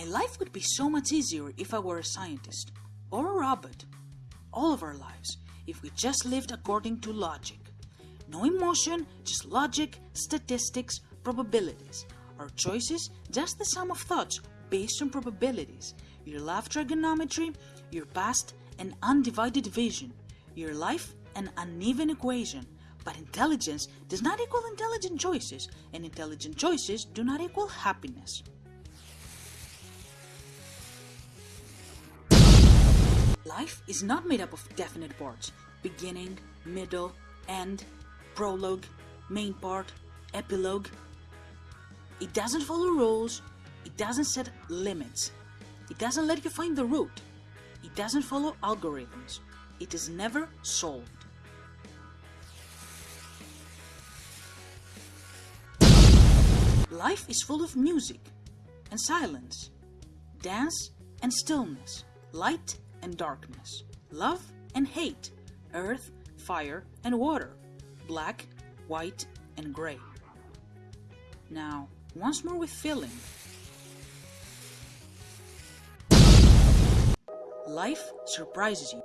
My life would be so much easier if I were a scientist or a robot. All of our lives, if we just lived according to logic. No emotion, just logic, statistics, probabilities. Our choices, just the sum of thoughts based on probabilities. Your life trigonometry, your past, an undivided vision. Your life, an uneven equation. But intelligence does not equal intelligent choices, and intelligent choices do not equal happiness. Life is not made up of definite parts. Beginning, middle, end, prologue, main part, epilogue. It doesn't follow rules, it doesn't set limits, it doesn't let you find the root, it doesn't follow algorithms, it is never solved. Life is full of music and silence, dance and stillness, light and darkness, love and hate, earth, fire and water, black, white and gray. Now, once more with feeling. Life surprises you.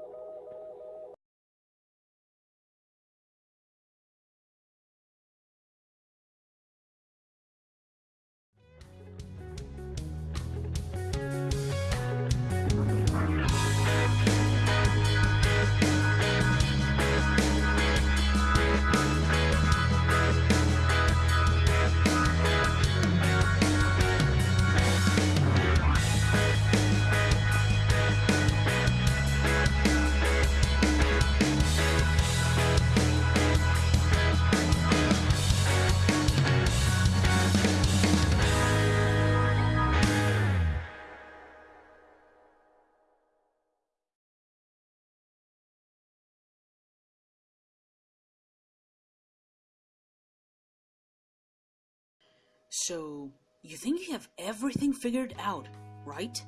So, you think you have everything figured out, right?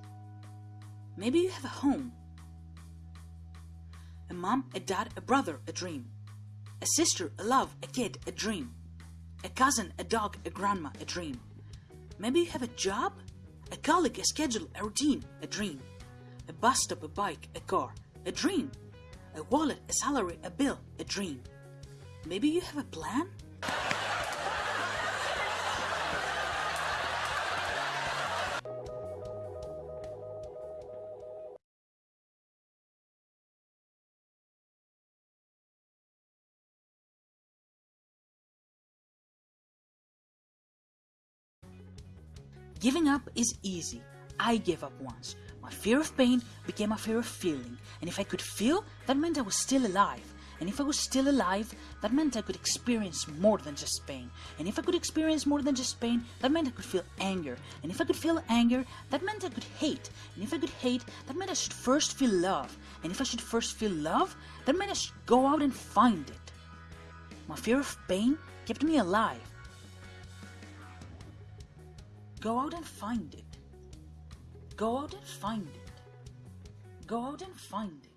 Maybe you have a home. A mom, a dad, a brother, a dream. A sister, a love, a kid, a dream. A cousin, a dog, a grandma, a dream. Maybe you have a job, a colleague, a schedule, a routine, a dream. A bus stop, a bike, a car, a dream. A wallet, a salary, a bill, a dream. Maybe you have a plan? Giving up is easy. I gave up once. My fear of pain became a fear of feeling, and if I could feel, that meant I was still alive. And if I was still alive, that meant I could experience more than just pain. And if I could experience more than just pain, that meant I could feel anger. And if I could feel anger, that meant I could hate. And if I could hate, that meant I should first feel love. And if I should first feel love, that meant I should go out and find it. My fear of pain kept me alive. Go out and find it. Go out and find it. Go out and find it.